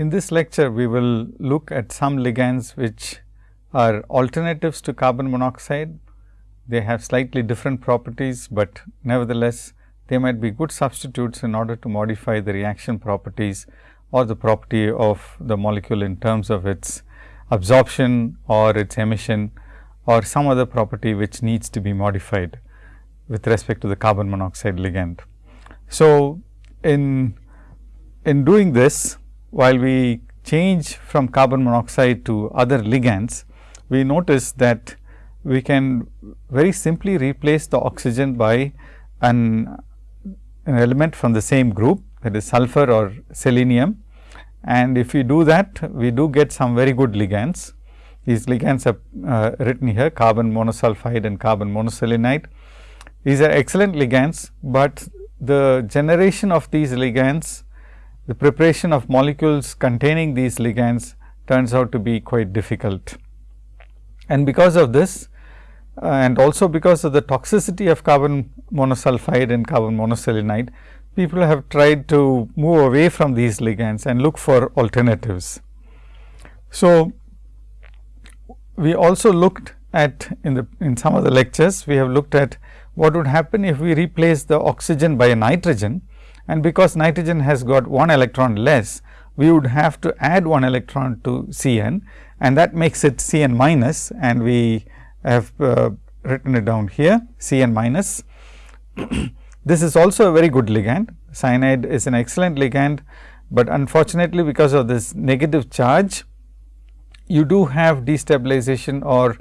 in this lecture, we will look at some ligands which are alternatives to carbon monoxide. They have slightly different properties, but nevertheless, they might be good substitutes in order to modify the reaction properties or the property of the molecule in terms of its absorption or its emission or some other property which needs to be modified with respect to the carbon monoxide ligand. So, in, in doing this while we change from carbon monoxide to other ligands, we notice that we can very simply replace the oxygen by an, an element from the same group that is sulfur or selenium. And if we do that, we do get some very good ligands. These ligands are uh, written here carbon monosulfide and carbon monoselenide. These are excellent ligands, but the generation of these ligands, the preparation of molecules containing these ligands turns out to be quite difficult. And because of this uh, and also because of the toxicity of carbon monosulfide and carbon monoselenide, people have tried to move away from these ligands and look for alternatives. So, we also looked at in the in some of the lectures, we have looked at what would happen if we replace the oxygen by a nitrogen and because nitrogen has got one electron less, we would have to add one electron to C n and that makes it C n minus and we have uh, written it down here C n minus. this is also a very good ligand. Cyanide is an excellent ligand, but unfortunately, because of this negative charge, you do have destabilization or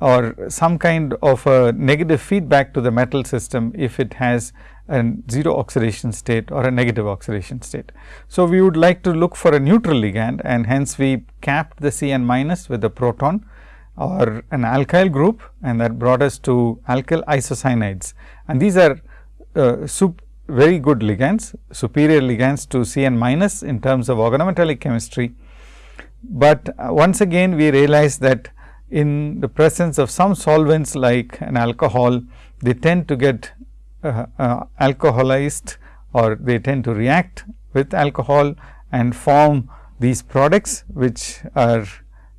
or some kind of a negative feedback to the metal system if it has a zero oxidation state or a negative oxidation state. So, we would like to look for a neutral ligand and hence we capped the C n minus with a proton or an alkyl group and that brought us to alkyl isocyanides. And these are uh, very good ligands, superior ligands to C n minus in terms of organometallic chemistry. But uh, once again we realize that in the presence of some solvents like an alcohol, they tend to get uh, uh, alcoholized or they tend to react with alcohol and form these products which are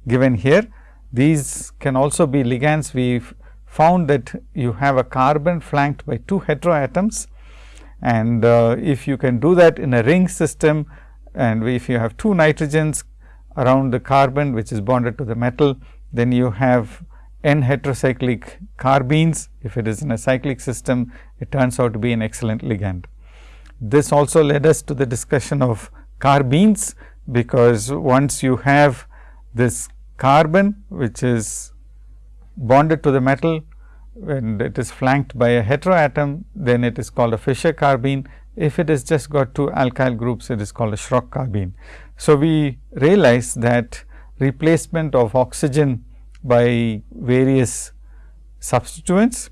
given here. These can also be ligands. We found that you have a carbon flanked by two heteroatoms and uh, if you can do that in a ring system and if you have two nitrogens around the carbon which is bonded to the metal, then you have n heterocyclic carbenes. If it is in a cyclic system, it turns out to be an excellent ligand. This also led us to the discussion of carbenes, because once you have this carbon which is bonded to the metal and it is flanked by a heteroatom, then it is called a Fischer carbene. If it has just got two alkyl groups, it is called a Schrock carbene. So, we realize that replacement of oxygen by various substituents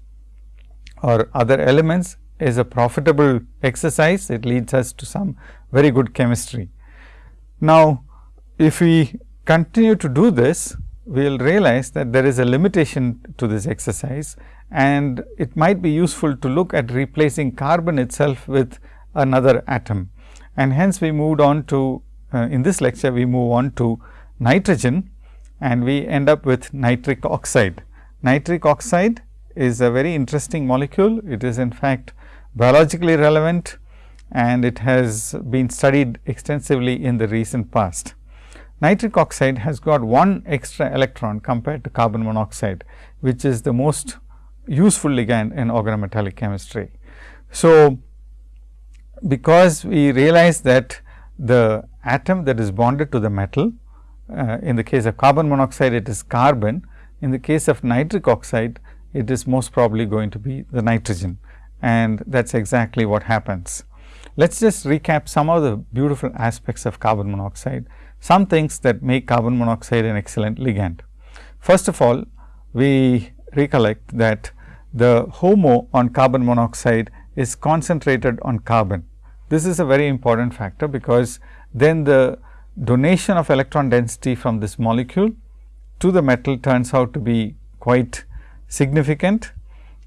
or other elements is a profitable exercise. It leads us to some very good chemistry. Now, if we continue to do this, we will realize that there is a limitation to this exercise and it might be useful to look at replacing carbon itself with another atom. And hence, we moved on to uh, in this lecture, we move on to nitrogen and we end up with nitric oxide. Nitric oxide is a very interesting molecule. It is in fact biologically relevant and it has been studied extensively in the recent past. Nitric oxide has got one extra electron compared to carbon monoxide, which is the most useful ligand in organometallic chemistry. So, because we realize that the atom that is bonded to the metal uh, in the case of carbon monoxide it is carbon, in the case of nitric oxide it is most probably going to be the nitrogen and that is exactly what happens. Let us just recap some of the beautiful aspects of carbon monoxide, some things that make carbon monoxide an excellent ligand. First of all, we recollect that the HOMO on carbon monoxide is concentrated on carbon. This is a very important factor, because then the donation of electron density from this molecule to the metal turns out to be quite significant.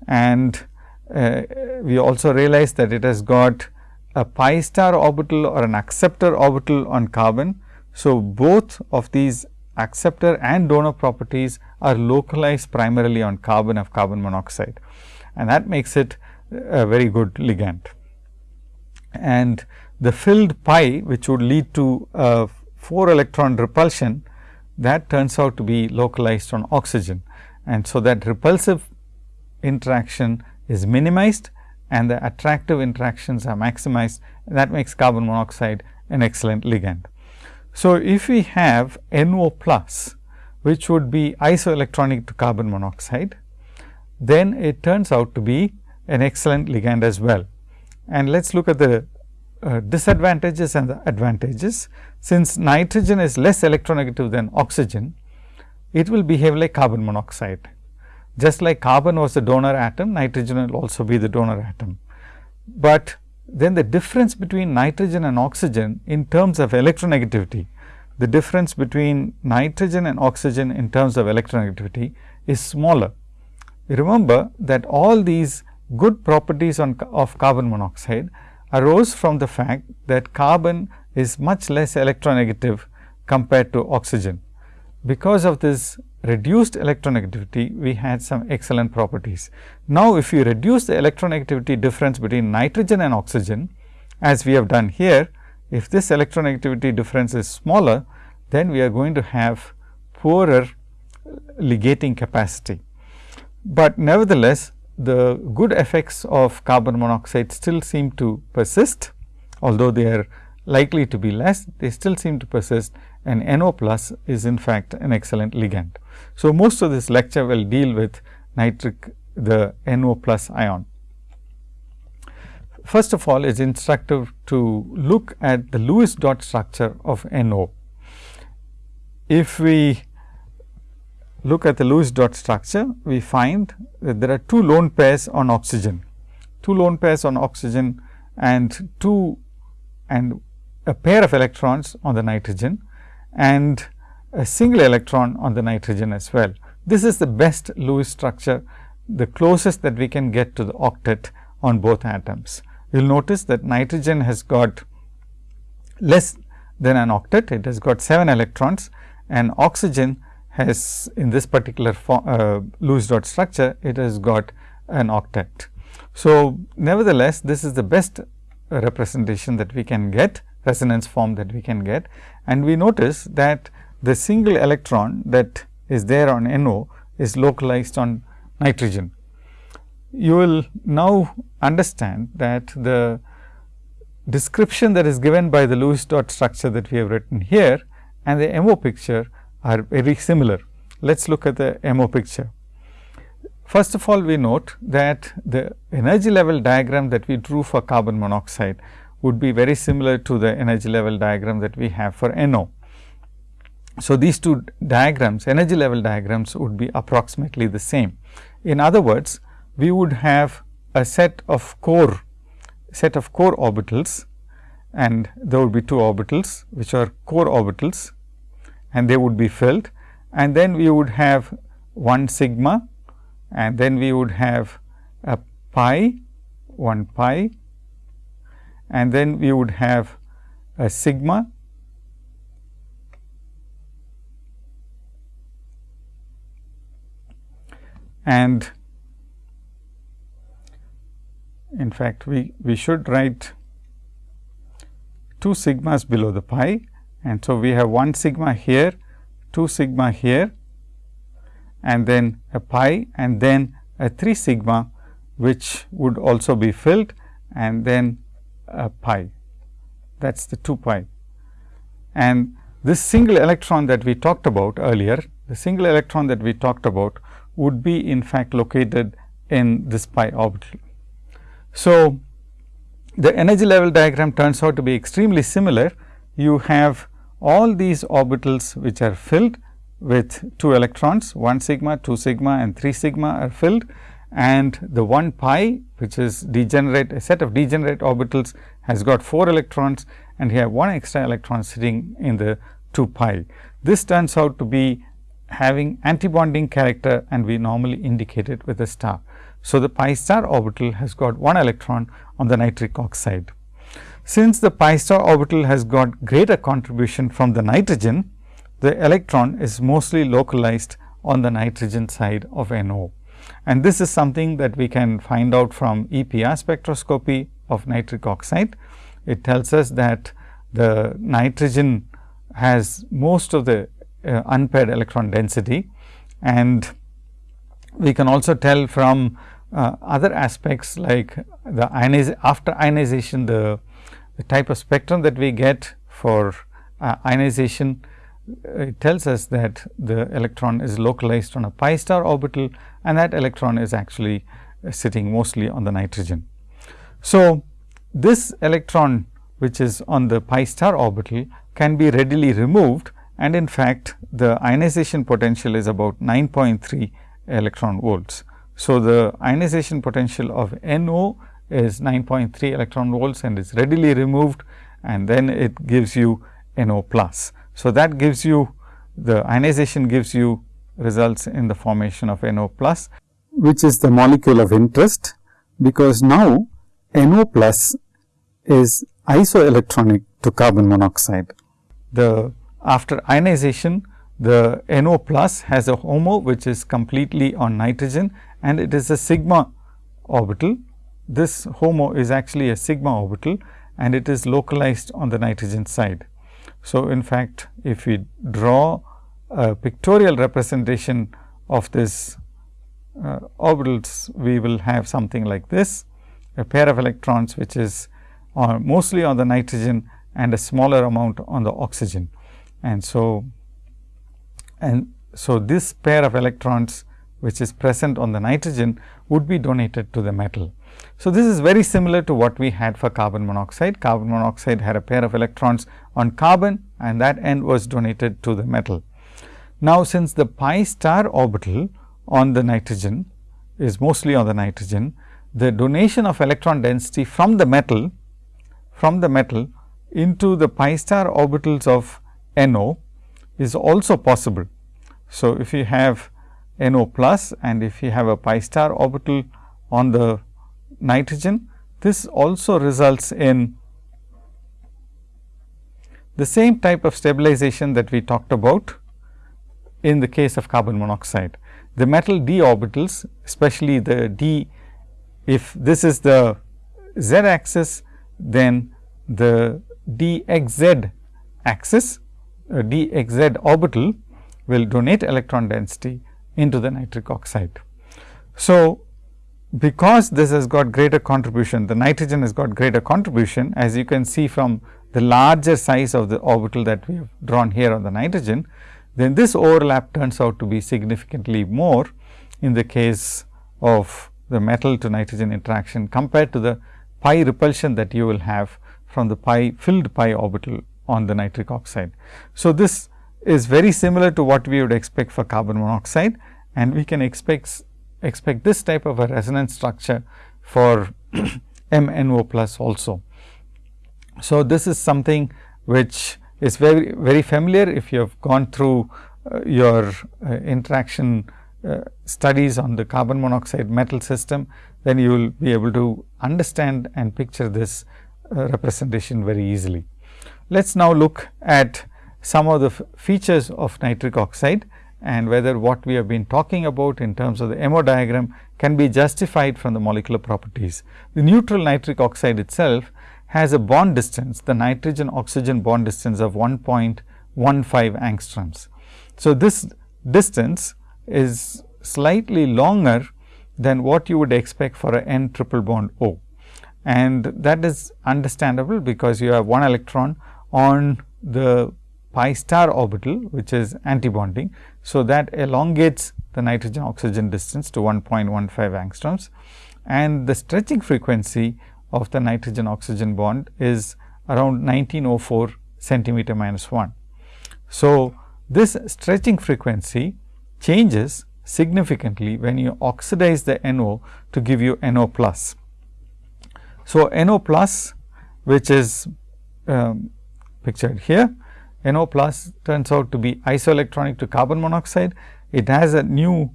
And uh, we also realize that it has got a pi star orbital or an acceptor orbital on carbon. So, both of these acceptor and donor properties are localized primarily on carbon of carbon monoxide and that makes it a very good ligand. And the filled pi which would lead to a 4 electron repulsion that turns out to be localized on oxygen. And so, that repulsive interaction is minimized and the attractive interactions are maximized that makes carbon monoxide an excellent ligand. So, if we have NO plus which would be isoelectronic to carbon monoxide, then it turns out to be an excellent ligand as well. And let us look at the uh, disadvantages and the advantages. Since nitrogen is less electronegative than oxygen, it will behave like carbon monoxide. Just like carbon was the donor atom, nitrogen will also be the donor atom. But then the difference between nitrogen and oxygen in terms of electronegativity, the difference between nitrogen and oxygen in terms of electronegativity is smaller. Remember that all these good properties on, of carbon monoxide arose from the fact that carbon is much less electronegative compared to oxygen. Because of this reduced electronegativity, we had some excellent properties. Now, if you reduce the electronegativity difference between nitrogen and oxygen, as we have done here, if this electronegativity difference is smaller, then we are going to have poorer ligating capacity. But nevertheless, the good effects of carbon monoxide still seem to persist, although they are likely to be less, they still seem to persist and NO plus is in fact an excellent ligand. So, most of this lecture will deal with nitric the NO plus ion. First of all, it is instructive to look at the Lewis dot structure of NO. If we look at the Lewis dot structure, we find that there are two lone pairs on oxygen, two lone pairs on oxygen and two and a pair of electrons on the nitrogen and a single electron on the nitrogen as well. This is the best Lewis structure, the closest that we can get to the octet on both atoms. You will notice that nitrogen has got less than an octet, it has got 7 electrons and oxygen has in this particular uh, Lewis dot structure, it has got an octet. So, nevertheless, this is the best representation that we can get, resonance form that we can get. And we notice that the single electron that is there on NO is localized on nitrogen. You will now understand that the description that is given by the Lewis dot structure that we have written here and the MO picture are very similar. Let us look at the MO picture. First of all, we note that the energy level diagram that we drew for carbon monoxide would be very similar to the energy level diagram that we have for NO. So, these two diagrams energy level diagrams would be approximately the same. In other words, we would have a set of core set of core orbitals and there would be two orbitals which are core orbitals and they would be filled. And then we would have 1 sigma and then we would have a pi 1 pi and then we would have a sigma and in fact we we should write 2 sigmas below the pi and so, we have 1 sigma here, 2 sigma here and then a pi and then a 3 sigma which would also be filled and then a pi that is the 2 pi. And this single electron that we talked about earlier, the single electron that we talked about would be in fact located in this pi orbital. So, the energy level diagram turns out to be extremely similar. You have all these orbitals which are filled with 2 electrons 1 sigma, 2 sigma and 3 sigma are filled and the 1 pi which is degenerate a set of degenerate orbitals has got 4 electrons and here 1 extra electron sitting in the 2 pi. This turns out to be having antibonding character and we normally indicate it with a star. So, the pi star orbital has got 1 electron on the nitric oxide. Since the pi star orbital has got greater contribution from the nitrogen, the electron is mostly localized on the nitrogen side of NO. And this is something that we can find out from EPR spectroscopy of nitric oxide. It tells us that the nitrogen has most of the uh, unpaired electron density and we can also tell from uh, other aspects like the ioniz after ionization the, the, type of spectrum that we get for uh, ionization it tells us that the electron is localized on a pi star orbital and that electron is actually uh, sitting mostly on the nitrogen. So, this electron which is on the pi star orbital can be readily removed and in fact, the ionization potential is about 9.3 electron volts. So, the ionization potential of NO is 9.3 electron volts and is readily removed and then it gives you NO plus. So, that gives you the ionization gives you results in the formation of NO plus, which is the molecule of interest, because now NO plus is isoelectronic to carbon monoxide. The after ionization, the NO plus has a HOMO which is completely on nitrogen and it is a sigma orbital. This HOMO is actually a sigma orbital and it is localized on the nitrogen side. So, in fact, if we draw a pictorial representation of this uh, orbitals, we will have something like this, a pair of electrons which is uh, mostly on the nitrogen and a smaller amount on the oxygen. And so, and so this pair of electrons which is present on the nitrogen would be donated to the metal. So, this is very similar to what we had for carbon monoxide. Carbon monoxide had a pair of electrons on carbon and that end was donated to the metal. Now, since the pi star orbital on the nitrogen is mostly on the nitrogen, the donation of electron density from the metal from the metal into the pi star orbitals of NO is also possible. So, if you have NO plus and if you have a pi star orbital on the nitrogen. This also results in the same type of stabilization that we talked about in the case of carbon monoxide. The metal d orbitals especially the d if this is the z axis then the dxz axis uh, dxz orbital will donate electron density into the nitric oxide. So, because this has got greater contribution, the nitrogen has got greater contribution as you can see from the larger size of the orbital that we have drawn here on the nitrogen, then this overlap turns out to be significantly more in the case of the metal to nitrogen interaction compared to the pi repulsion that you will have from the pi filled pi orbital on the nitric oxide. So, this is very similar to what we would expect for carbon monoxide and we can expect expect this type of a resonance structure for MNO plus also. So, this is something which is very very familiar if you have gone through uh, your uh, interaction uh, studies on the carbon monoxide metal system, then you will be able to understand and picture this uh, representation very easily. Let us now look at some of the features of nitric oxide and whether what we have been talking about in terms of the MO diagram can be justified from the molecular properties. The neutral nitric oxide itself has a bond distance, the nitrogen oxygen bond distance of 1.15 angstroms. So, this distance is slightly longer than what you would expect for a N triple bond O. And that is understandable because you have one electron on the pi star orbital which is antibonding. So, that elongates the nitrogen oxygen distance to 1.15 angstroms and the stretching frequency of the nitrogen oxygen bond is around 1904 centimeter minus 1. So, this stretching frequency changes significantly when you oxidize the NO to give you NO plus. So, NO plus which is um, pictured here NO plus turns out to be isoelectronic to carbon monoxide. It has a new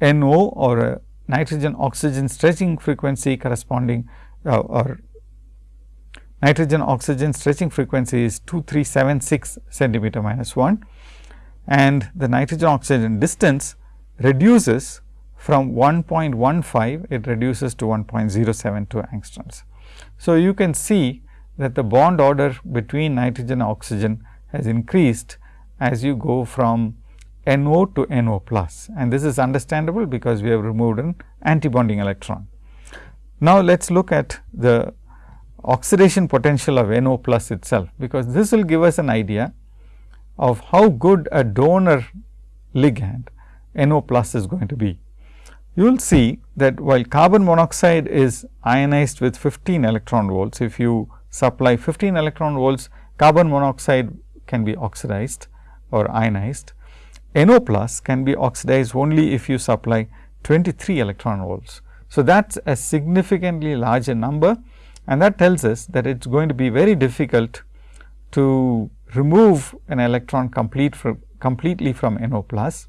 NO or a nitrogen oxygen stretching frequency corresponding uh, or nitrogen oxygen stretching frequency is 2376 centimeter minus 1 and the nitrogen oxygen distance reduces from 1.15 it reduces to 1.072 angstroms. So, you can see that the bond order between nitrogen and oxygen has increased as you go from NO to NO plus and this is understandable because we have removed an antibonding electron. Now, let us look at the oxidation potential of NO plus itself, because this will give us an idea of how good a donor ligand NO plus is going to be. You will see that while carbon monoxide is ionized with 15 electron volts, if you supply 15 electron volts, carbon monoxide can be oxidized or ionized. NO plus can be oxidized only if you supply 23 electron volts. So, that is a significantly larger number and that tells us that it is going to be very difficult to remove an electron complete from completely from NO plus.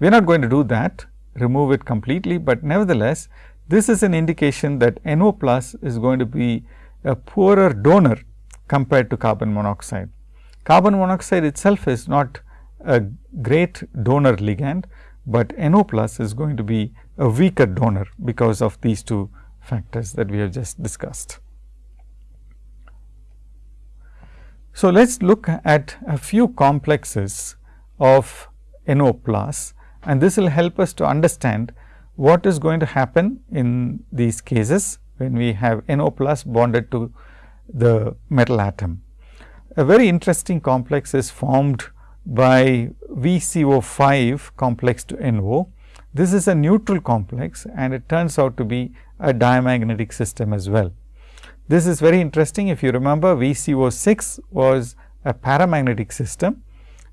We are not going to do that remove it completely, but nevertheless this is an indication that NO plus is going to be a poorer donor compared to carbon monoxide. Carbon monoxide itself is not a great donor ligand, but NO plus is going to be a weaker donor because of these two factors that we have just discussed. So, let us look at a few complexes of NO plus and this will help us to understand what is going to happen in these cases when we have NO plus bonded to the metal atom. A very interesting complex is formed by VCO5 complex to NO. This is a neutral complex and it turns out to be a diamagnetic system as well. This is very interesting if you remember VCO6 was a paramagnetic system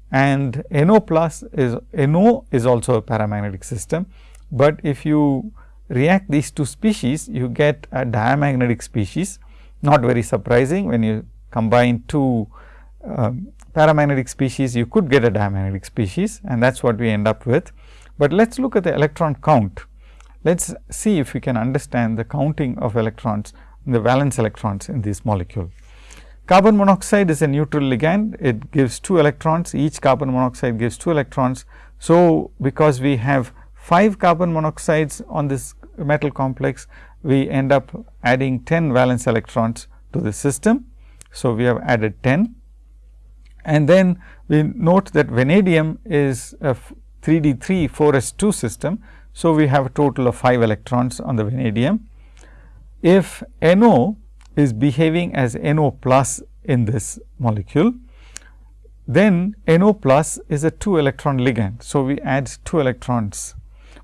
and NO plus is NO is also a paramagnetic system, but if you react these two species you get a diamagnetic species not very surprising when you combine two um, paramagnetic species you could get a diamagnetic species and that is what we end up with. But let us look at the electron count. Let us see if we can understand the counting of electrons the valence electrons in this molecule. Carbon monoxide is a neutral ligand, it gives 2 electrons, each carbon monoxide gives 2 electrons. So, because we have 5 carbon monoxides on this metal complex, we end up adding 10 valence electrons to the system. So, we have added 10 and then we note that vanadium is a 3D 3 4 S 2 system. So, we have a total of 5 electrons on the vanadium. If NO is behaving as NO plus in this molecule, then NO plus is a 2 electron ligand. So, we add 2 electrons,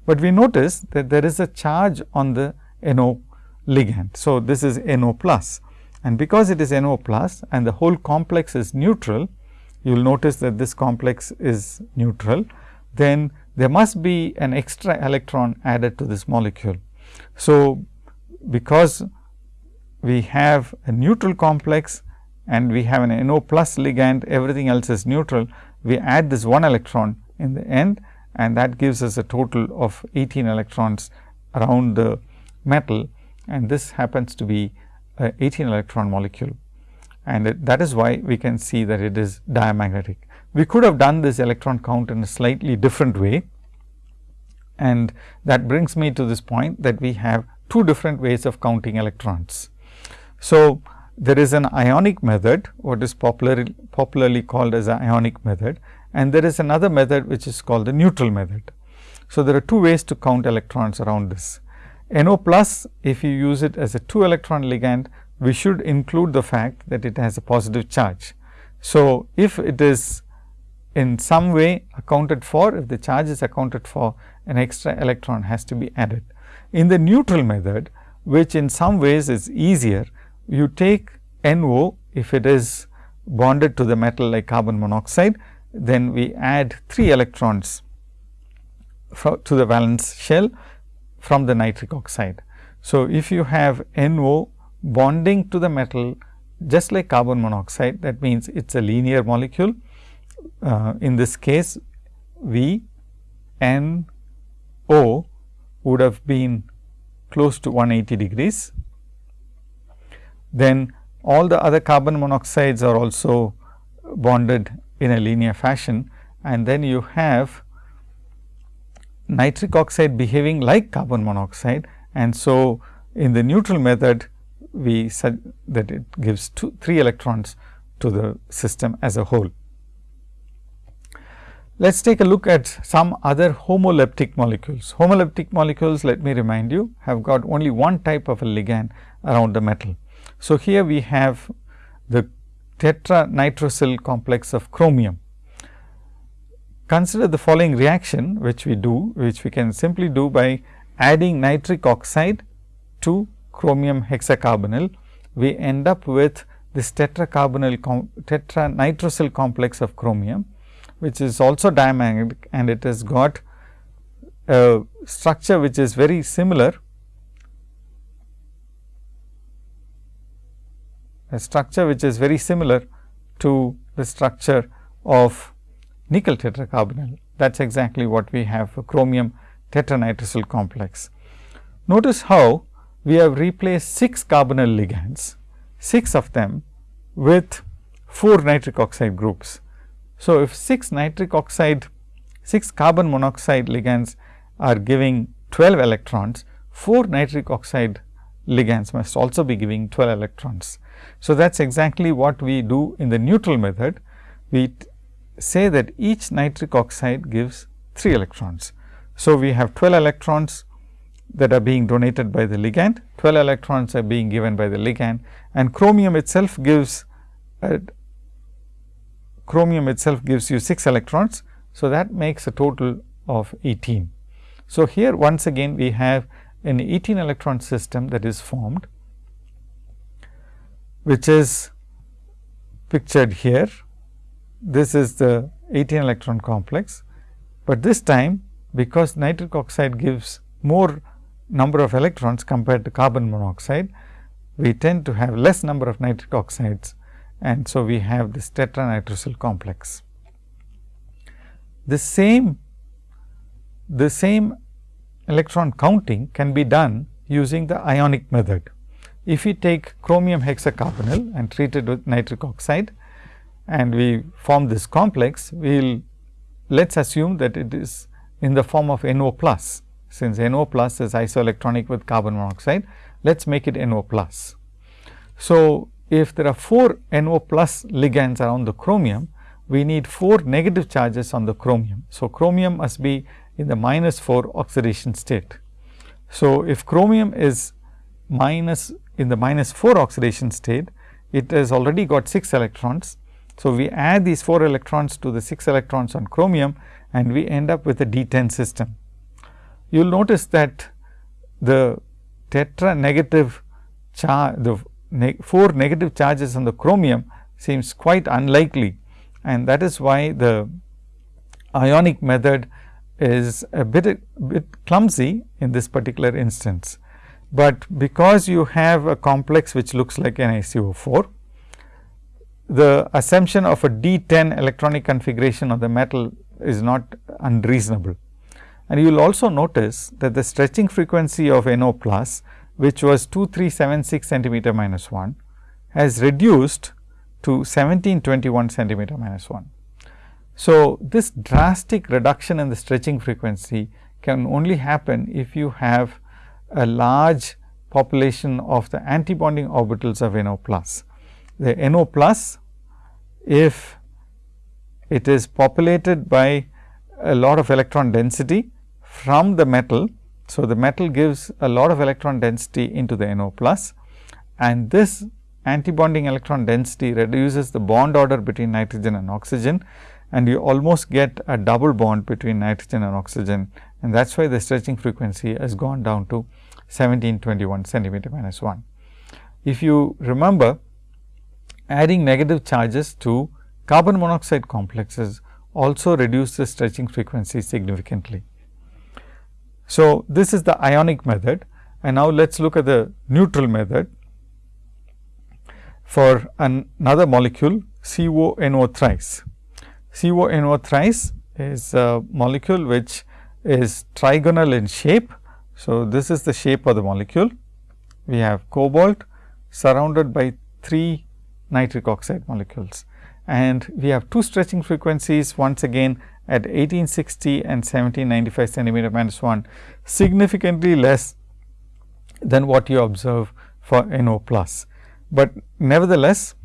but we notice that there is a charge on the NO ligand. So, this is NO plus and because it is NO plus and the whole complex is neutral, you will notice that this complex is neutral, then there must be an extra electron added to this molecule. So, because we have a neutral complex and we have an NO plus ligand everything else is neutral, we add this one electron in the end and that gives us a total of 18 electrons around the metal and this happens to be a 18 electron molecule and it, that is why we can see that it is diamagnetic. We could have done this electron count in a slightly different way and that brings me to this point that we have two different ways of counting electrons. So, there is an ionic method what is popularly, popularly called as an ionic method and there is another method which is called the neutral method. So, there are two ways to count electrons around this. NO plus if you use it as a 2 electron ligand we should include the fact that it has a positive charge. So, if it is in some way accounted for if the charge is accounted for an extra electron has to be added. In the neutral method which in some ways is easier you take NO if it is bonded to the metal like carbon monoxide, then we add 3 electrons to the valence shell from the nitric oxide. So, if you have NO bonding to the metal just like carbon monoxide that means it is a linear molecule. Uh, in this case V N O would have been close to 180 degrees then all the other carbon monoxides are also bonded in a linear fashion and then you have Mm-hmm. nitric oxide behaving like carbon monoxide and so in the neutral method we said that it gives two, 3 electrons to the system as a whole. Let us take a look at some other homoleptic molecules. Homoleptic molecules let me remind you have got only one type of a ligand around the metal. So, here we have the tetranitrosyl complex of chromium. Consider the following reaction which we do which we can simply do by adding nitric oxide to chromium hexacarbonyl. We end up with this tetracarbonyl com tetranitrosyl complex of chromium which is also diamagnetic and it has got a structure which is very similar a structure which is very similar to the structure of nickel tetracarbonyl. That is exactly what we have for chromium tetranitrosyl complex. Notice how we have replaced 6 carbonyl ligands, 6 of them with 4 nitric oxide groups. So, if 6 nitric oxide 6 carbon monoxide ligands are giving 12 electrons, 4 nitric oxide ligands must also be giving 12 electrons. So, that is exactly what we do in the neutral method. We say that each nitric oxide gives 3 electrons. So, we have 12 electrons that are being donated by the ligand, 12 electrons are being given by the ligand and chromium itself gives uh, chromium itself gives you 6 electrons. So, that makes a total of 18. So, here once again we have an 18 electron system that is formed, which is pictured here. This is the 18 electron complex, but this time because nitric oxide gives more number of electrons compared to carbon monoxide, we tend to have less number of nitric oxides and so we have this tetranitrosyl complex. The same the same electron counting can be done using the ionic method. If we take chromium hexacarbonyl and treat it with nitric oxide and we form this complex, we will let us assume that it is in the form of NO plus. Since NO plus is isoelectronic with carbon monoxide, let us make it NO plus. So, if there are 4 NO plus ligands around the chromium, we need 4 negative charges on the chromium. So, chromium must be in the minus 4 oxidation state. So, if chromium is minus in the minus 4 oxidation state, it has already got 6 electrons. So, we add these 4 electrons to the 6 electrons on chromium and we end up with a D10 system. You will notice that the tetra negative charge, the ne 4 negative charges on the chromium seems quite unlikely and that is why the ionic method is a bit, a bit clumsy in this particular instance. But because you have a complex which looks like NiCO4, the assumption of a D10 electronic configuration of the metal is not unreasonable. And you will also notice that the stretching frequency of NO plus which was 2376 centimeter minus 1 has reduced to 1721 centimeter minus 1. So, this drastic reduction in the stretching frequency can only happen if you have a large population of the antibonding orbitals of NO plus. The NO plus if it is populated by a lot of electron density from the metal so, the metal gives a lot of electron density into the NO plus and this antibonding electron density reduces the bond order between nitrogen and oxygen and you almost get a double bond between nitrogen and oxygen and that is why the stretching frequency has gone down to 1721 centimeter minus 1. If you remember adding negative charges to carbon monoxide complexes also reduce the stretching frequency significantly. So, this is the ionic method and now let us look at the neutral method for an another molecule CONO thrice. CONO thrice is a molecule which is trigonal in shape. So, this is the shape of the molecule. We have cobalt surrounded by 3 nitric oxide molecules. And we have two stretching frequencies once again at 1860 and 1795 centimeter minus 1 significantly less than what you observe for NO plus. But nevertheless,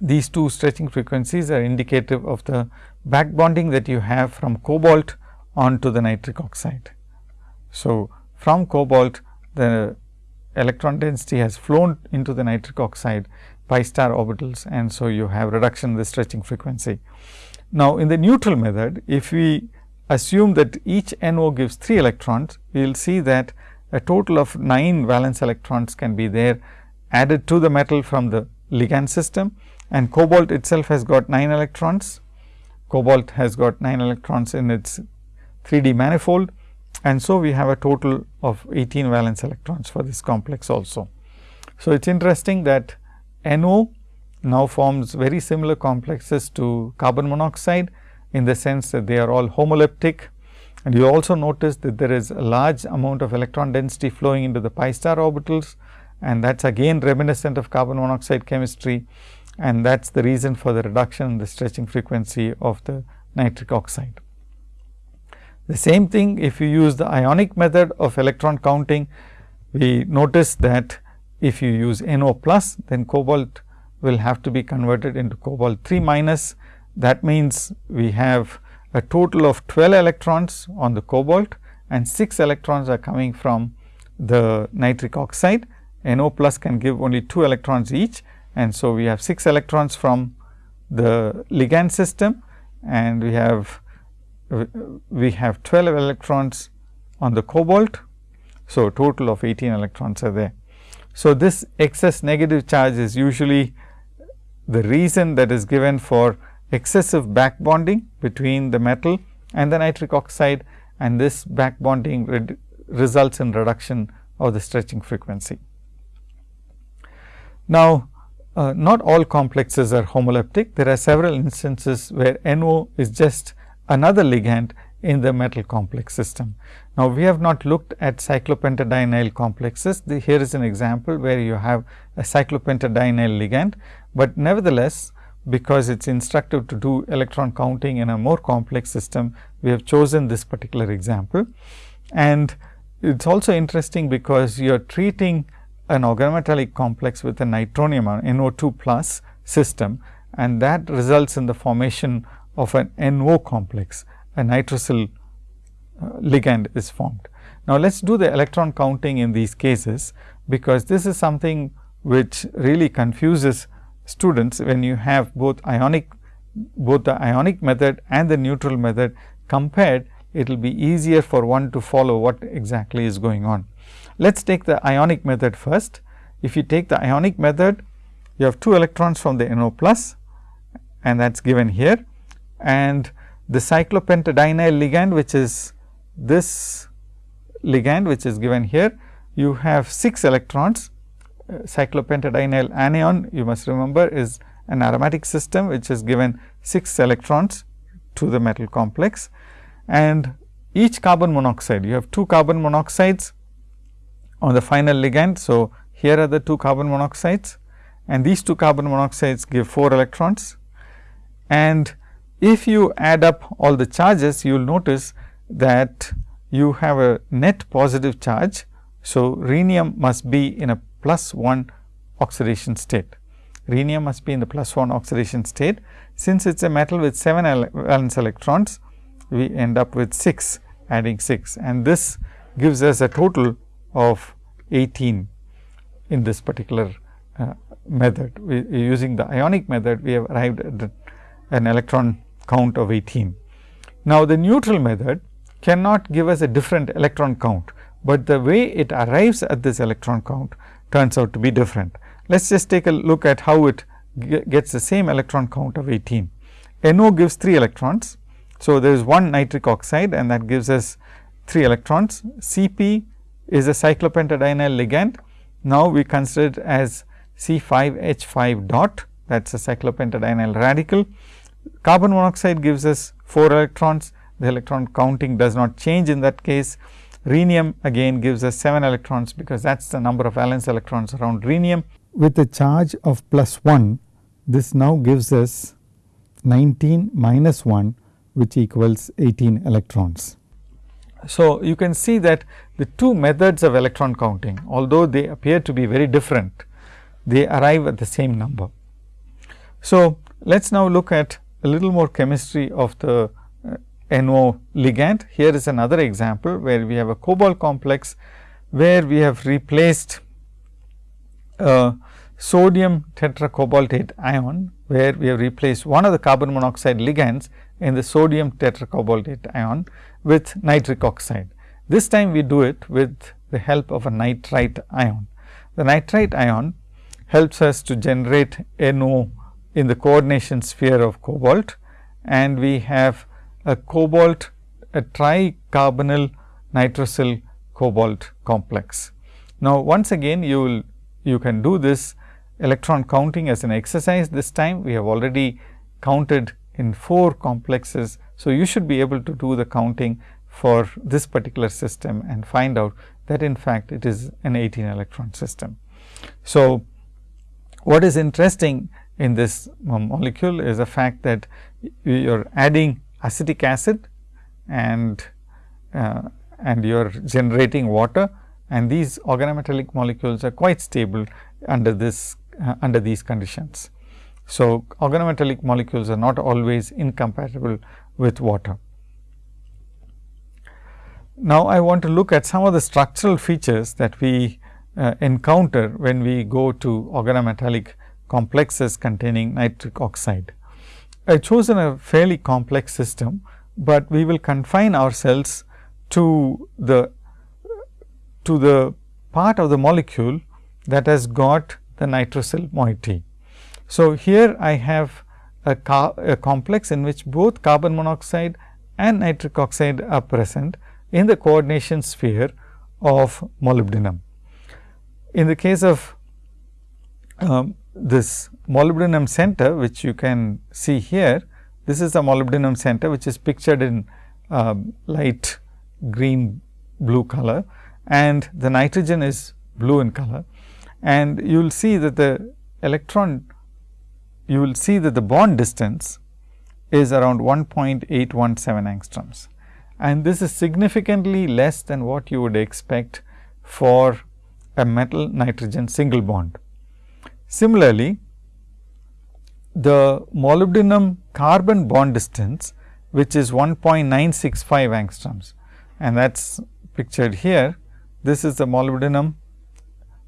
these two stretching frequencies are indicative of the back bonding that you have from cobalt onto the nitric oxide. So, from cobalt the electron density has flown into the nitric oxide pi star orbitals and so you have reduction in the stretching frequency. Now, in the neutral method if we assume that each NO gives 3 electrons, we will see that a total of 9 valence electrons can be there added to the metal from the ligand system and cobalt itself has got 9 electrons. Cobalt has got 9 electrons in its 3D manifold and so we have a total of 18 valence electrons for this complex also. So, it is interesting that NO now forms very similar complexes to carbon monoxide in the sense that they are all homoleptic. And you also notice that there is a large amount of electron density flowing into the pi star orbitals. And that is again reminiscent of carbon monoxide chemistry. And that is the reason for the reduction in the stretching frequency of the nitric oxide. The same thing if you use the ionic method of electron counting, we notice that if you use NO plus then cobalt will have to be converted into cobalt 3 minus. That means, we have a total of 12 electrons on the cobalt and 6 electrons are coming from the nitric oxide. NO plus can give only 2 electrons each and so we have 6 electrons from the ligand system and we have we have 12 electrons on the cobalt. So, total of 18 electrons are there. So, this excess negative charge is usually the reason that is given for excessive back bonding between the metal and the nitric oxide and this back bonding results in reduction of the stretching frequency. Now, uh, not all complexes are homoleptic. There are several instances where NO is just another ligand in the metal complex system. Now, we have not looked at cyclopentadienyl complexes. The, here is an example where you have a cyclopentadienyl ligand, but nevertheless, because it is instructive to do electron counting in a more complex system, we have chosen this particular example. And it is also interesting because you are treating an organometallic complex with a nitronium or uh, NO2 plus system and that results in the formation of an NO complex, a nitrosyl uh, ligand is formed. Now, let us do the electron counting in these cases, because this is something which really confuses students when you have both ionic both the ionic method and the neutral method compared it will be easier for one to follow what exactly is going on. Let us take the ionic method first. If you take the ionic method, you have 2 electrons from the NO plus and that is given here and the cyclopentadienyl ligand which is this ligand which is given here, you have 6 electrons. Uh, cyclopentadienyl anion you must remember is an aromatic system which is given 6 electrons to the metal complex. And each carbon monoxide you have 2 carbon monoxides on the final ligand. So, here are the 2 carbon monoxides. And these 2 carbon monoxides give 4 electrons. And if you add up all the charges, you will notice that you have a net positive charge. So, rhenium must be in a plus 1 oxidation state. Rhenium must be in the plus 1 oxidation state. Since it is a metal with 7 valence electrons, we end up with 6 adding 6 and this gives us a total of 18 in this particular uh, method. We, using the ionic method, we have arrived at an electron count of 18. Now, the neutral method cannot give us a different electron count, but the way it arrives at this electron count turns out to be different. Let us just take a look at how it gets the same electron count of 18. NO gives 3 electrons. So, there is one nitric oxide and that gives us 3 electrons. Cp is a cyclopentadienyl ligand. Now, we consider it as C5H5 dot that is a cyclopentadienyl radical Carbon monoxide gives us 4 electrons, the electron counting does not change in that case. Rhenium again gives us 7 electrons, because that is the number of valence electrons around rhenium. with a charge of plus 1 this now gives us 19 minus 1 which equals 18 electrons. So, you can see that the two methods of electron counting although they appear to be very different they arrive at the same number. So, let us now look at a little more chemistry of the uh, NO ligand. Here is another example where we have a cobalt complex where we have replaced uh, sodium tetracobaltate ion where we have replaced one of the carbon monoxide ligands in the sodium tetracobaltate ion with nitric oxide. This time we do it with the help of a nitrite ion. The nitrite ion helps us to generate NO in the coordination sphere of cobalt and we have a cobalt a tricarbonyl nitrosyl cobalt complex. Now, once again you will you can do this electron counting as an exercise this time we have already counted in 4 complexes. So, you should be able to do the counting for this particular system and find out that in fact, it is an 18 electron system. So, what is interesting in this molecule is the fact that you are adding acetic acid and uh, and you are generating water and these organometallic molecules are quite stable under this uh, under these conditions. So, organometallic molecules are not always incompatible with water. Now, I want to look at some of the structural features that we uh, encounter when we go to organometallic complexes containing nitric oxide. I chosen a fairly complex system, but we will confine ourselves to the to the part of the molecule that has got the nitrosyl moiety. So, here I have a, a, complex in which both carbon monoxide and nitric oxide are present in the coordination sphere of molybdenum. In the case of um, this molybdenum center which you can see here, this is the molybdenum center which is pictured in uh, light green blue color and the nitrogen is blue in color. And you will see that the electron, you will see that the bond distance is around 1.817 angstroms. And this is significantly less than what you would expect for a metal nitrogen single bond. Similarly, the molybdenum carbon bond distance which is 1.965 angstroms and that is pictured here. This is the molybdenum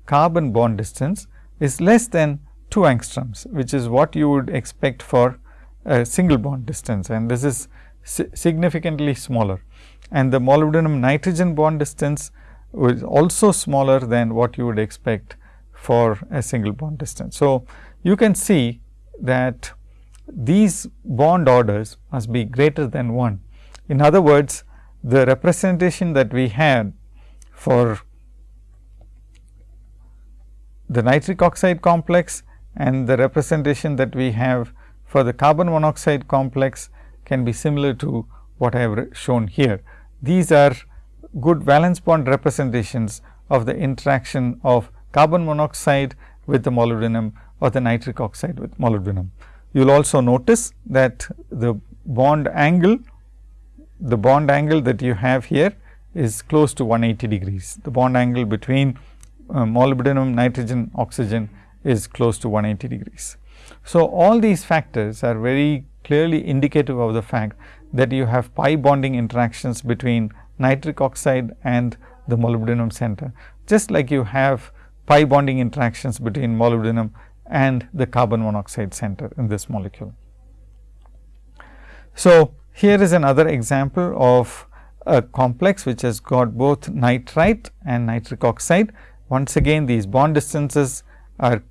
carbon bond distance is less than 2 angstroms, which is what you would expect for a single bond distance and this is significantly smaller. And the molybdenum nitrogen bond distance is also smaller than what you would expect for a single bond distance. So, you can see that these bond orders must be greater than 1. In other words, the representation that we had for the nitric oxide complex and the representation that we have for the carbon monoxide complex can be similar to what I have shown here. These are good valence bond representations of the interaction of carbon monoxide with the molybdenum or the nitric oxide with molybdenum. You will also notice that the bond angle, the bond angle that you have here is close to 180 degrees. The bond angle between uh, molybdenum, nitrogen, oxygen is close to 180 degrees. So, all these factors are very clearly indicative of the fact that you have pi bonding interactions between nitric oxide and the molybdenum center, just like you have pi bonding interactions between molybdenum and the carbon monoxide center in this molecule. So, here is another example of a complex which has got both nitrite and nitric oxide once again these bond distances are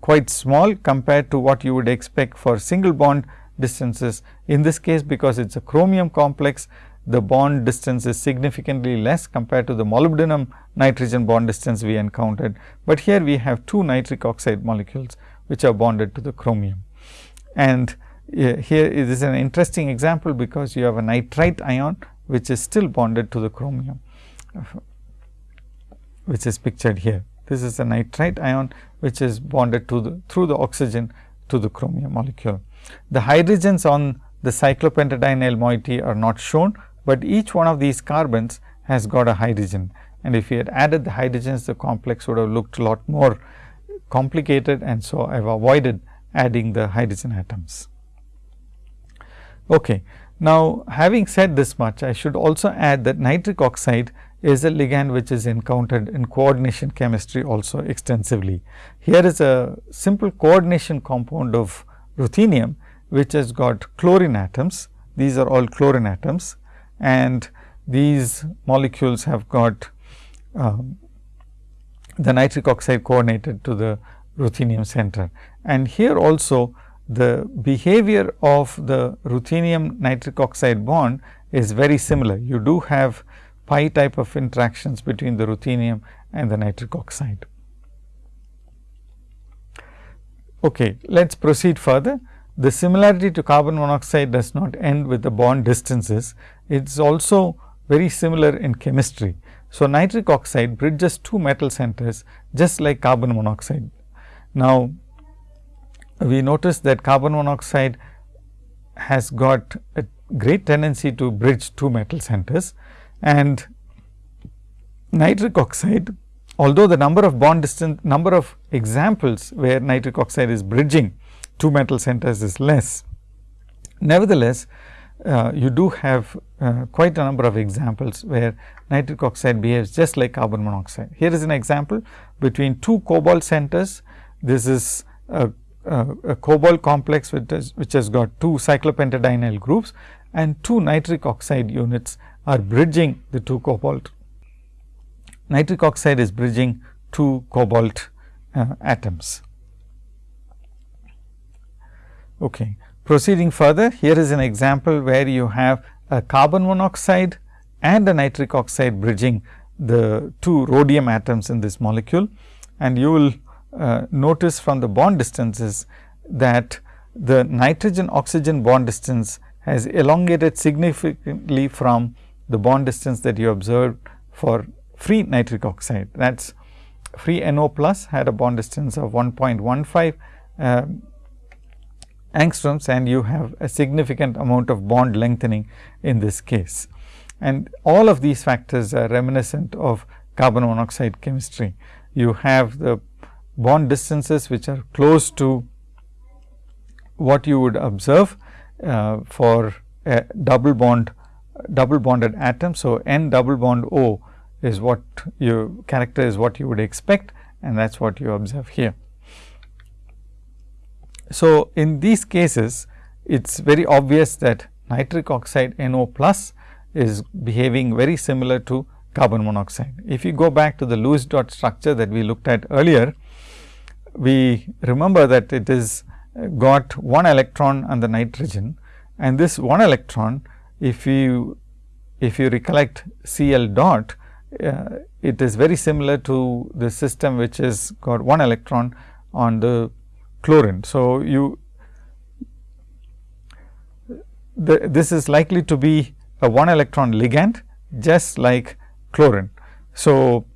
quite small compared to what you would expect for single bond distances. In this case, because it is a chromium complex, the bond distance is significantly less compared to the molybdenum nitrogen bond distance we encountered, but here we have two nitric oxide molecules which are bonded to the chromium. And uh, here is an interesting example, because you have a nitrite ion which is still bonded to the chromium which is pictured here. This is a nitrite ion which is bonded to the through the oxygen to the chromium molecule. The hydrogens on the cyclopentadienyl moiety are not shown, but each one of these carbons has got a hydrogen and if we had added the hydrogens the complex would have looked a lot more complicated and so I have avoided adding the hydrogen atoms. Okay. Now, having said this much I should also add that nitric oxide is a ligand which is encountered in coordination chemistry also extensively. Here is a simple coordination compound of ruthenium which has got chlorine atoms. These are all chlorine atoms and these molecules have got um, the nitric oxide coordinated to the ruthenium center. And here also the behavior of the ruthenium nitric oxide bond is very similar. You do have pi type of interactions between the ruthenium and the nitric oxide. Okay, let us proceed further. The similarity to carbon monoxide does not end with the bond distances. It is also very similar in chemistry. So, nitric oxide bridges two metal centers just like carbon monoxide. Now, we notice that carbon monoxide has got a great tendency to bridge two metal centers and nitric oxide although the number of bond distance number of examples where nitric oxide is bridging two metal centers is less. Nevertheless, uh, you do have uh, quite a number of examples where nitric oxide behaves just like carbon monoxide. Here is an example between two cobalt centers. This is a, a, a cobalt complex which has, which has got two cyclopentadienyl groups and two nitric oxide units are bridging the two cobalt. Nitric oxide is bridging two cobalt uh, atoms. Okay. Proceeding further, here is an example where you have a carbon monoxide and a nitric oxide bridging the two rhodium atoms in this molecule. And you will uh, notice from the bond distances that the nitrogen oxygen bond distance has elongated significantly from the bond distance that you observed for free nitric oxide. That is free NO plus had a bond distance of 1.15 uh, angstroms and you have a significant amount of bond lengthening in this case. And all of these factors are reminiscent of carbon monoxide chemistry. You have the bond distances which are close to what you would observe uh, for a double bond double bonded atom. So, n double bond O is what you character is what you would expect and that is what you observe here. So, in these cases it is very obvious that nitric oxide NO plus is behaving very similar to carbon monoxide. If you go back to the Lewis dot structure that we looked at earlier, we remember that it is got one electron on the nitrogen and this one electron if you if you recollect Cl dot uh, it is very similar to the system which is got one electron on the chlorine. So, you the, this is likely to be a one electron ligand just like chlorine. So,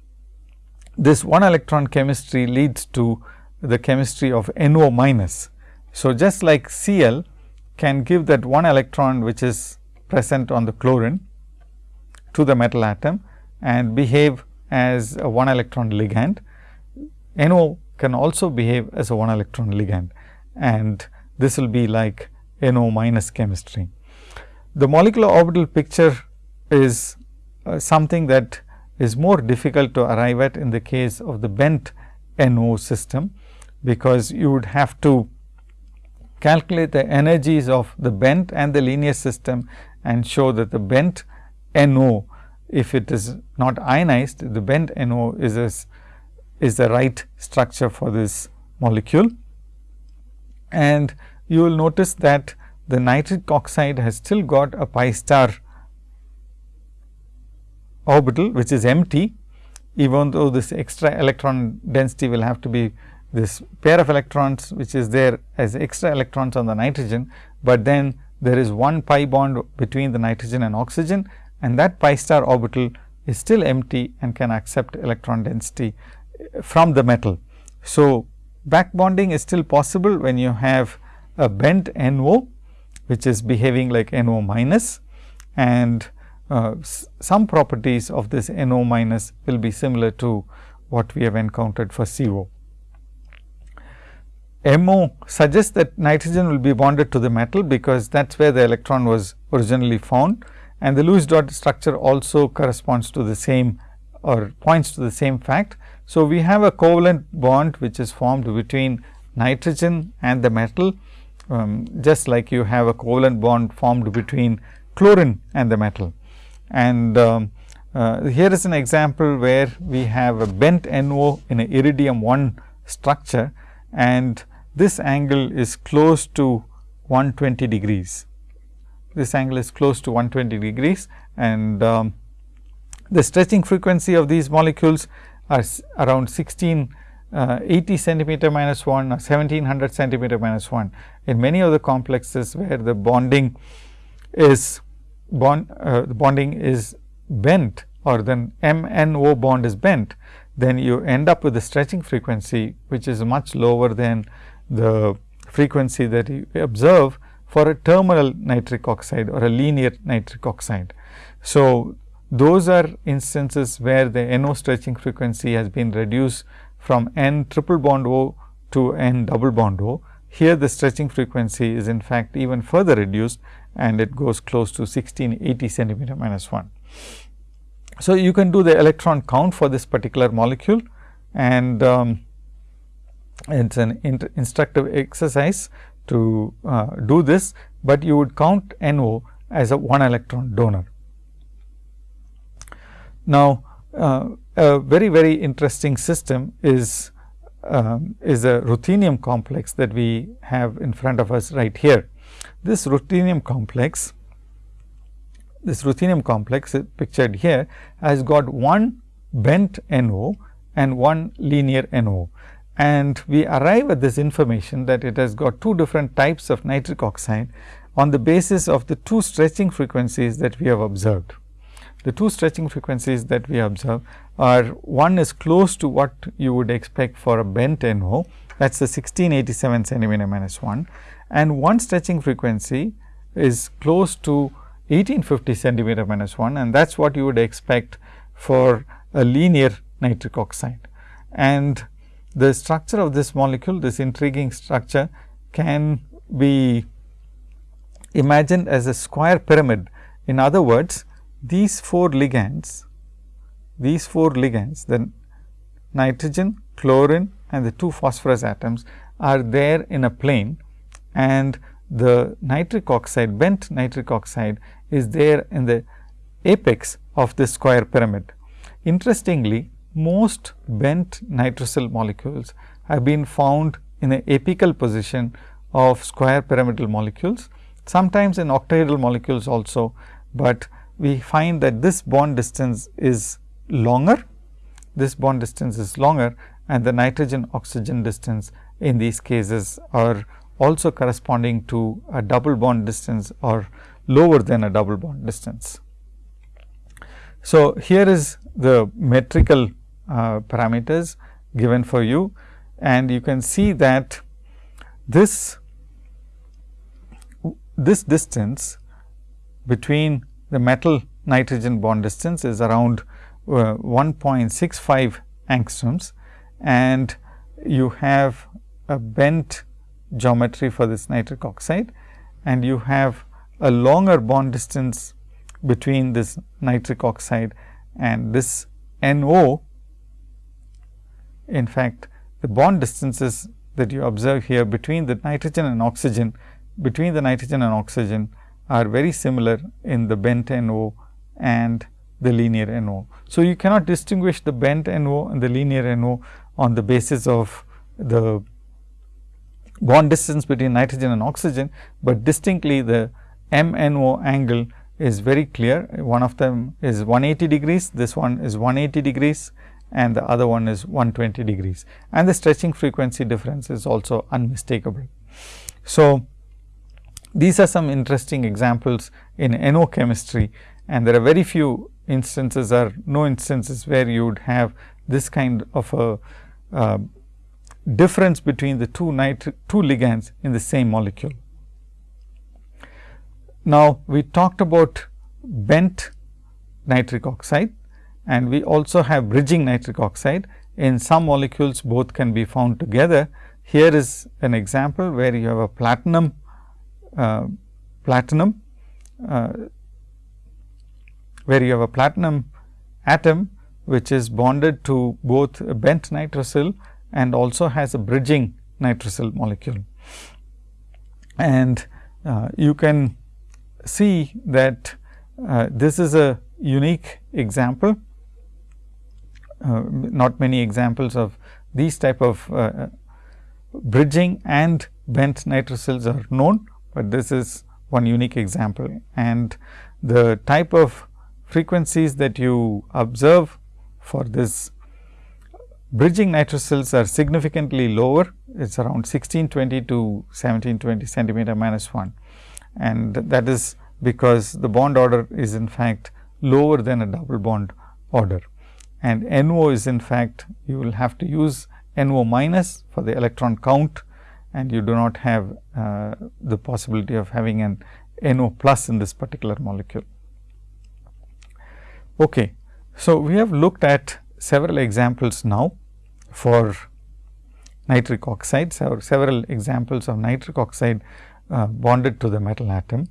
this one electron chemistry leads to the chemistry of NO minus. So, just like Cl can give that one electron which is present on the chlorine to the metal atom and behave as a one electron ligand. NO can also behave as a one electron ligand and this will be like NO minus chemistry. The molecular orbital picture is uh, something that is more difficult to arrive at in the case of the bent NO system, because you would have to calculate the energies of the bent and the linear system and show that the bent NO, if it is not ionized, the bent NO is a is the right structure for this molecule. And you will notice that the nitric oxide has still got a pi star orbital which is empty even though this extra electron density will have to be this pair of electrons which is there as extra electrons on the nitrogen, but then there is one pi bond between the nitrogen and oxygen and that pi star orbital is still empty and can accept electron density from the metal. So, back bonding is still possible when you have a bent NO, which is behaving like NO minus and uh, some properties of this NO minus will be similar to what we have encountered for CO. MO suggests that nitrogen will be bonded to the metal, because that is where the electron was originally found and the Lewis dot structure also corresponds to the same or points to the same fact. So, we have a covalent bond which is formed between nitrogen and the metal, um, just like you have a covalent bond formed between chlorine and the metal. And um, uh, here is an example where we have a bent NO in a iridium 1 structure and this angle is close to 120 degrees. This angle is close to 120 degrees and um, the stretching frequency of these molecules are around 16 uh, 80 centimeter minus 1 or 1700 centimeter minus 1. In many of the complexes where the bonding is bond uh, the bonding is bent or then MNO bond is bent, then you end up with the stretching frequency, which is much lower than the frequency that you observe for a terminal nitric oxide or a linear nitric oxide. So, those are instances where the NO stretching frequency has been reduced from N triple bond O to N double bond O. Here the stretching frequency is in fact even further reduced and it goes close to 1680 centimeter minus 1. So, you can do the electron count for this particular molecule and um, it is an instructive exercise to uh, do this, but you would count NO as a 1 electron donor. Now, uh, a very very interesting system is um, is a ruthenium complex that we have in front of us right here. This ruthenium complex, this ruthenium complex pictured here has got one bent NO and one linear NO. And we arrive at this information that it has got two different types of nitric oxide on the basis of the two stretching frequencies that we have observed. The two stretching frequencies that we observe are one is close to what you would expect for a bent NO that is the 1687 centimeter minus 1 and one stretching frequency is close to 1850 centimeter minus 1 and that is what you would expect for a linear nitric oxide. And the structure of this molecule, this intriguing structure can be imagined as a square pyramid. In other words, these four ligands, these four ligands, the nitrogen, chlorine and the two phosphorus atoms are there in a plane and the nitric oxide, bent nitric oxide is there in the apex of this square pyramid. Interestingly, most bent nitrosyl molecules have been found in an apical position of square pyramidal molecules, sometimes in octahedral molecules also, but we find that this bond distance is longer, this bond distance is longer and the nitrogen oxygen distance in these cases are also corresponding to a double bond distance or lower than a double bond distance. So, here is the metrical uh, parameters given for you and you can see that this this distance between the metal nitrogen bond distance is around uh, 1.65 angstroms and you have a bent geometry for this nitric oxide and you have a longer bond distance between this nitric oxide and this NO. In fact, the bond distances that you observe here between the nitrogen and oxygen, between the nitrogen and oxygen are very similar in the bent NO and the linear NO. So, you cannot distinguish the bent NO and the linear NO on the basis of the bond distance between nitrogen and oxygen, but distinctly the MNO angle is very clear. One of them is 180 degrees, this one is 180 degrees and the other one is 120 degrees and the stretching frequency difference is also unmistakable. So, these are some interesting examples in NO chemistry and there are very few instances or no instances where you would have this kind of a uh, difference between the two nitric two ligands in the same molecule. Now, we talked about bent nitric oxide and we also have bridging nitric oxide. In some molecules both can be found together. Here is an example where you have a platinum platinum where you have a platinum atom which is bonded to both a bent nitrosyl and also has a bridging nitrosyl molecule. And uh, you can see that uh, this is a unique example, uh, not many examples of these type of uh, bridging and bent nitrosyls are known, but this is one unique example. And the type of frequencies that you observe for this bridging nitrosyls are significantly lower. It is around 1620 to 1720 centimeter minus 1 and that is because the bond order is in fact lower than a double bond order. And NO is in fact you will have to use NO minus for the electron count and you do not have uh, the possibility of having an NO plus in this particular molecule. Okay. So, we have looked at several examples now for nitric oxide, several, several examples of nitric oxide uh, bonded to the metal atom.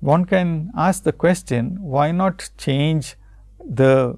One can ask the question, why not change the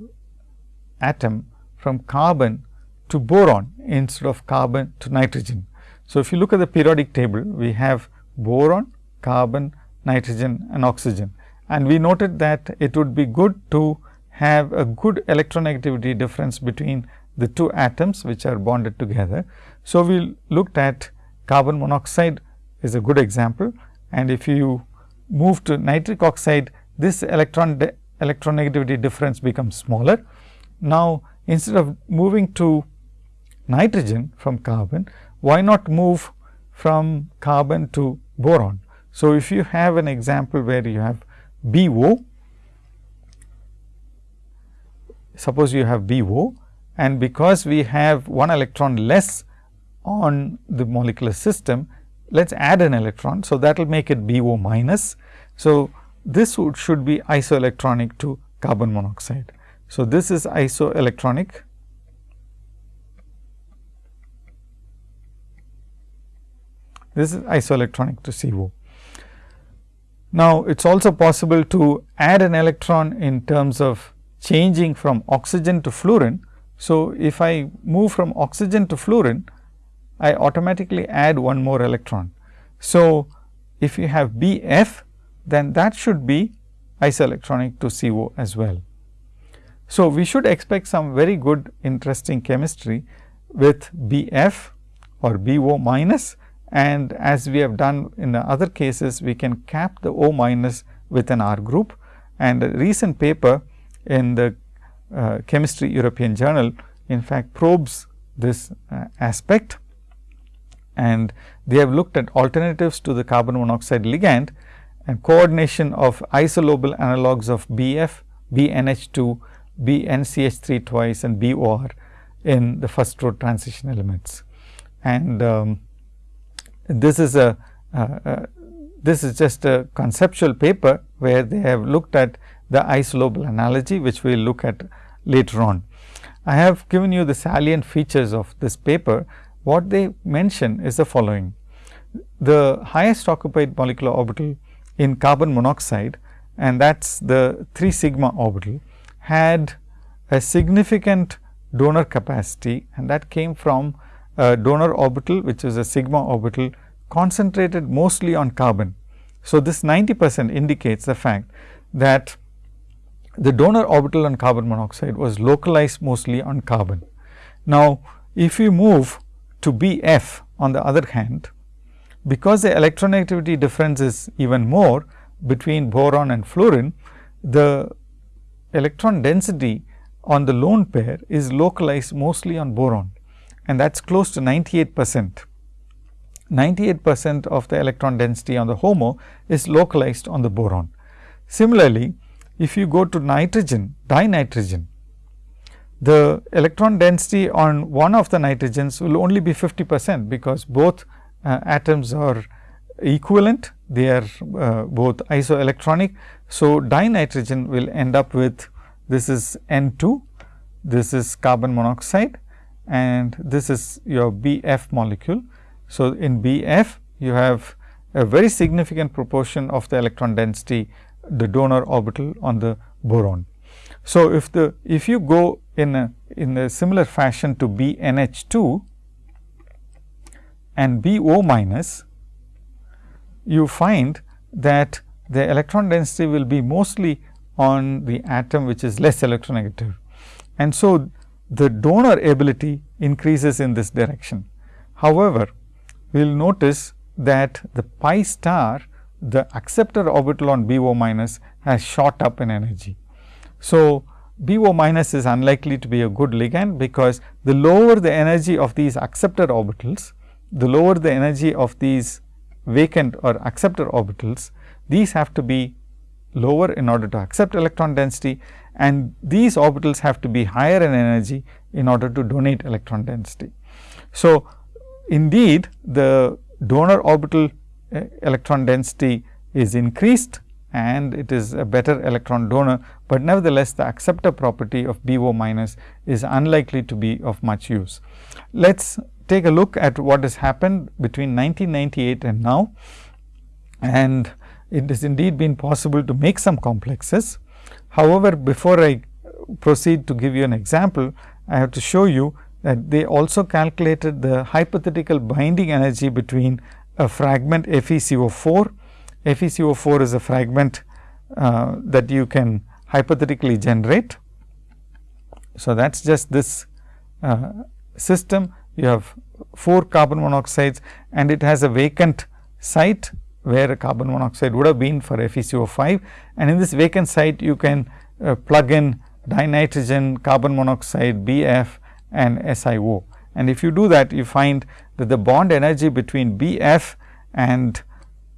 atom from carbon to boron instead of carbon to nitrogen. So, if you look at the periodic table, we have boron, carbon, nitrogen and oxygen and we noted that it would be good to have a good electronegativity difference between the two atoms which are bonded together. So, we looked at carbon monoxide is a good example and if you move to nitric oxide this electron electronegativity difference becomes smaller. Now, instead of moving to nitrogen from carbon, why not move from carbon to boron? So, if you have an example where you have BO suppose you have BO and because we have one electron less on the molecular system, let us add an electron. So, that will make it BO minus. So, this would, should be isoelectronic to carbon monoxide. So, this is isoelectronic this is isoelectronic to CO. Now, it is also possible to add an electron in terms of changing from oxygen to fluorine. So, if I move from oxygen to fluorine, I automatically add one more electron. So, if you have B f, then that should be isoelectronic to CO as well. So, we should expect some very good interesting chemistry with B f or B O minus and as we have done in the other cases, we can cap the O minus with an R group and a recent paper in the uh, Chemistry European Journal in fact probes this uh, aspect and they have looked at alternatives to the carbon monoxide ligand and coordination of isolobal analogues of BF, BNH2, BNCH3 twice and BOR in the first row transition elements. And um, this is a uh, uh, this is just a conceptual paper where they have looked at the isolobal analogy which we will look at later on. I have given you the salient features of this paper. What they mention is the following. The highest occupied molecular orbital in carbon monoxide and that is the 3 sigma orbital had a significant donor capacity and that came from donor orbital which is a sigma orbital concentrated mostly on carbon. So, this 90 percent indicates the fact that the donor orbital on carbon monoxide was localized mostly on carbon. Now, if we move to B f on the other hand, because the electronegativity difference is even more between boron and fluorine, the electron density on the lone pair is localized mostly on boron and that is close to 98 percent. 98 percent of the electron density on the HOMO is localized on the boron. Similarly, if you go to nitrogen, dinitrogen, the electron density on one of the nitrogens will only be 50 percent, because both uh, atoms are equivalent, they are uh, both isoelectronic. So, dinitrogen will end up with this is N 2, this is carbon monoxide and this is your BF molecule. So, in BF you have a very significant proportion of the electron density the donor orbital on the boron. So, if the if you go in a in a similar fashion to BNH 2 and BO minus, you find that the electron density will be mostly on the atom which is less electronegative. And so, the donor ability increases in this direction. However, we will notice that the pi star the acceptor orbital on BO minus has shot up in energy. So, BO minus is unlikely to be a good ligand, because the lower the energy of these acceptor orbitals, the lower the energy of these vacant or acceptor orbitals, these have to be lower in order to accept electron density and these orbitals have to be higher in energy in order to donate electron density. So, indeed the donor orbital uh, electron density is increased and it is a better electron donor, but nevertheless the acceptor property of BO minus is unlikely to be of much use. Let us take a look at what has happened between 1998 and now and it has indeed been possible to make some complexes. However, before I proceed to give you an example, I have to show you that they also calculated the hypothetical binding energy between a fragment FeCO4. FeCO4 is a fragment uh, that you can hypothetically generate. So, that is just this uh, system. You have 4 carbon monoxides and it has a vacant site where carbon monoxide would have been for FeCO5 and in this vacant site you can uh, plug in dinitrogen, carbon monoxide, BF and SiO. And if you do that you find that the bond energy between BF and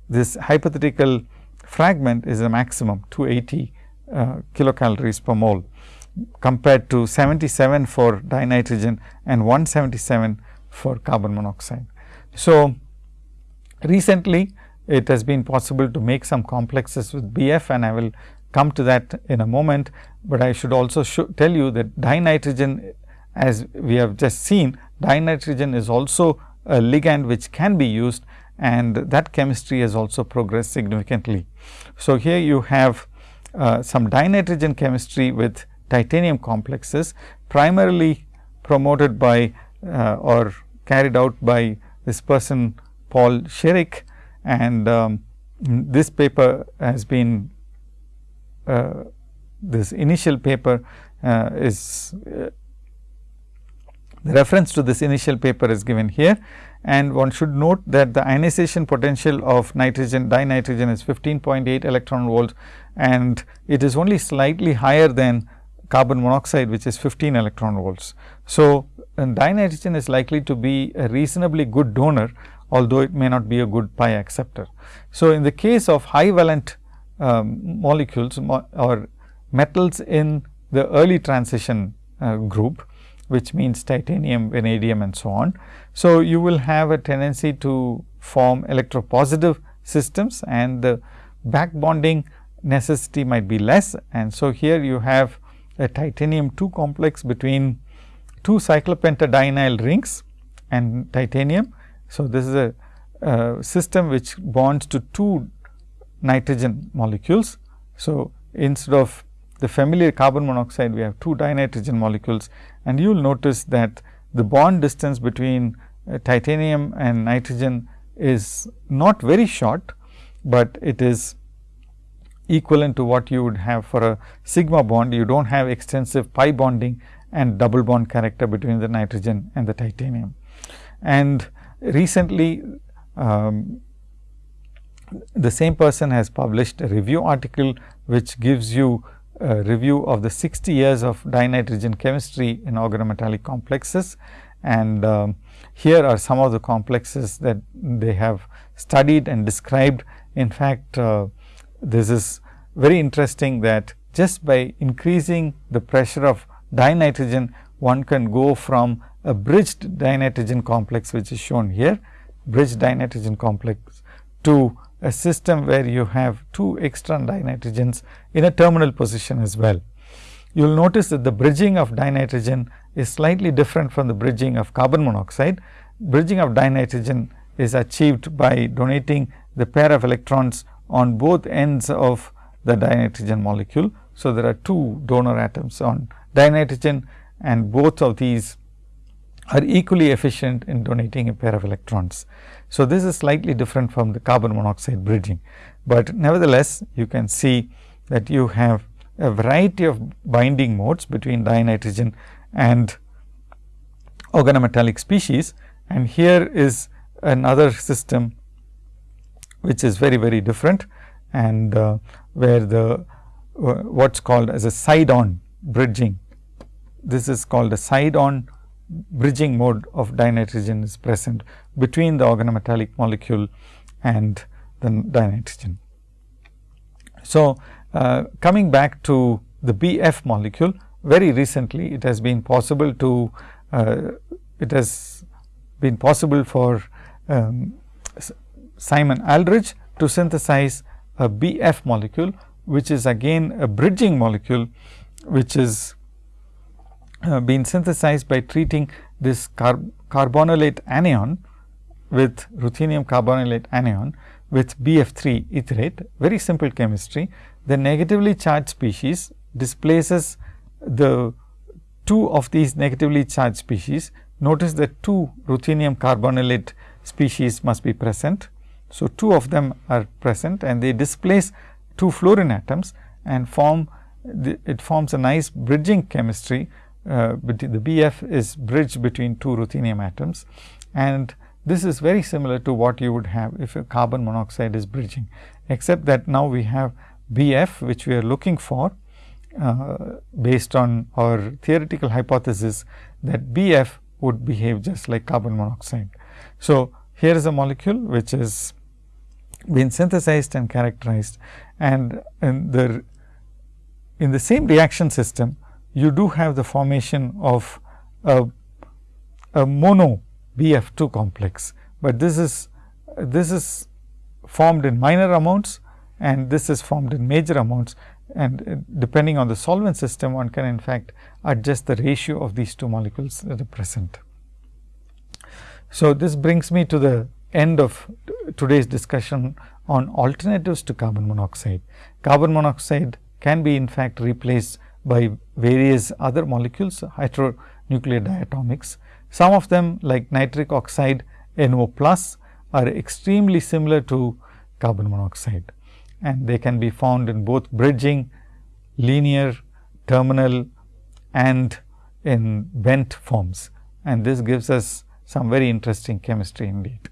this hypothetical fragment is a maximum 280 uh, kilocalories per mole compared to 77 for dinitrogen and 177 for carbon monoxide. So, recently it has been possible to make some complexes with BF and I will come to that in a moment, but I should also tell you that dinitrogen as we have just seen dinitrogen is also a ligand which can be used and that chemistry has also progressed significantly. So, here you have uh, some dinitrogen chemistry with titanium complexes primarily promoted by uh, or carried out by this person Paul Chirik and um, this paper has been uh, this initial paper uh, is uh, the reference to this initial paper is given here and one should note that the ionization potential of nitrogen dinitrogen is 15.8 electron volts and it is only slightly higher than carbon monoxide which is 15 electron volts. So, dinitrogen is likely to be a reasonably good donor although it may not be a good pi acceptor. So, in the case of high valent um, molecules mo or metals in the early transition uh, group, which means titanium, vanadium and so on. So, you will have a tendency to form electropositive systems and the back bonding necessity might be less. And so, here you have a titanium 2 complex between two cyclopentadienyl rings and titanium so, this is a uh, system which bonds to two nitrogen molecules. So, instead of the familiar carbon monoxide, we have two dinitrogen molecules and you will notice that the bond distance between uh, titanium and nitrogen is not very short, but it is equivalent to what you would have for a sigma bond. You do not have extensive pi bonding and double bond character between the nitrogen and the titanium. And recently um, the same person has published a review article which gives you a review of the 60 years of dinitrogen chemistry in organometallic complexes. And um, here are some of the complexes that they have studied and described. In fact, uh, this is very interesting that just by increasing the pressure of dinitrogen, one can go from a bridged dinitrogen complex, which is shown here, bridged dinitrogen complex to a system where you have two extra dinitrogens in a terminal position as well. You will notice that the bridging of dinitrogen is slightly different from the bridging of carbon monoxide. Bridging of dinitrogen is achieved by donating the pair of electrons on both ends of the dinitrogen molecule. So, there are two donor atoms on dinitrogen and both of these are equally efficient in donating a pair of electrons. So, this is slightly different from the carbon monoxide bridging, but nevertheless you can see that you have a variety of binding modes between dinitrogen and organometallic species and here is another system which is very very different and uh, where the uh, what is called as a side on bridging. This is called a side on bridging mode of dinitrogen is present between the organometallic molecule and the dinitrogen. So, uh, coming back to the BF molecule, very recently it has been possible to, uh, it has been possible for um, Simon Aldridge to synthesize a BF molecule, which is again a bridging molecule, which is been synthesized by treating this carb carbonylate anion with ruthenium carbonylate anion with BF3 etherate, very simple chemistry. The negatively charged species displaces the two of these negatively charged species. Notice that two ruthenium carbonylate species must be present. So, two of them are present and they displace two fluorine atoms and form the, it forms a nice bridging chemistry uh, the BF is bridged between two ruthenium atoms and this is very similar to what you would have if a carbon monoxide is bridging, except that now we have BF which we are looking for uh, based on our theoretical hypothesis that BF would behave just like carbon monoxide. So, here is a molecule which is been synthesized and characterized and in the in the same reaction system you do have the formation of a, a mono BF2 complex, but this is this is formed in minor amounts and this is formed in major amounts and uh, depending on the solvent system one can in fact adjust the ratio of these two molecules that are present. So, this brings me to the end of today's discussion on alternatives to carbon monoxide. Carbon monoxide can be in fact replaced by various other molecules heteronuclear diatomics. Some of them like nitric oxide NO plus are extremely similar to carbon monoxide and they can be found in both bridging, linear, terminal and in bent forms and this gives us some very interesting chemistry indeed.